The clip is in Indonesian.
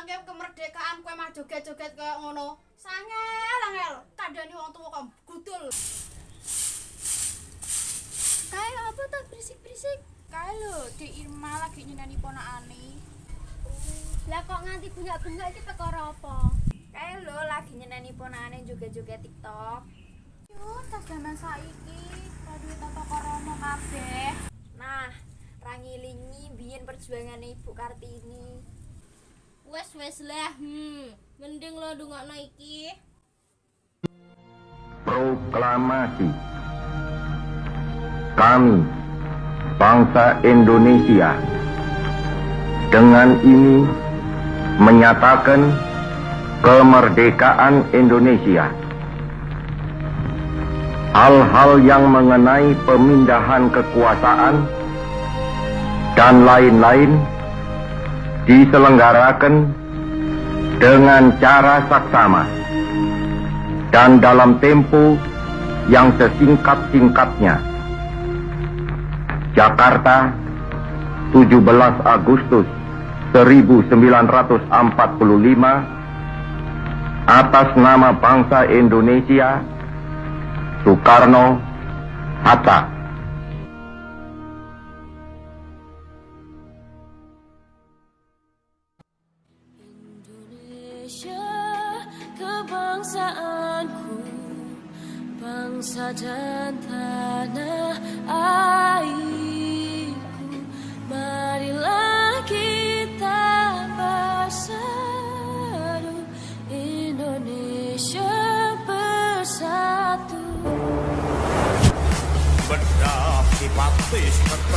perjuangke kemerdekaan kowe mah joget-joget kaya ngono. Sangel angel, kandhani wong tuwa kok gudul. Kae apa tak berisik-berisik? Kae lho, Dek Irma lagi nyeneni ponakane. Lah kok nganti bengak-bengak iki perkara apa? Kae lho lagi nyeneni ponakane joget-joget TikTok. Yo, tas zaman saiki, padha tata krama kabeh. Nah, rangilingi biyen perjuangane Ibu Kartini. Wes wes lah, hmm. Mending lo dungokno iki. Proklamasi Kami Bangsa Indonesia Dengan ini Menyatakan Kemerdekaan Indonesia Hal-hal yang mengenai pemindahan kekuasaan Dan lain-lain Diselenggarakan dengan cara saksama dan dalam tempo yang sesingkat-singkatnya. Jakarta, 17 Agustus 1945 atas nama bangsa Indonesia Soekarno Hatta. kebangsaanku Bangsa dan tanah airku Marilah kita bersatu Indonesia bersatu. Bedah tetap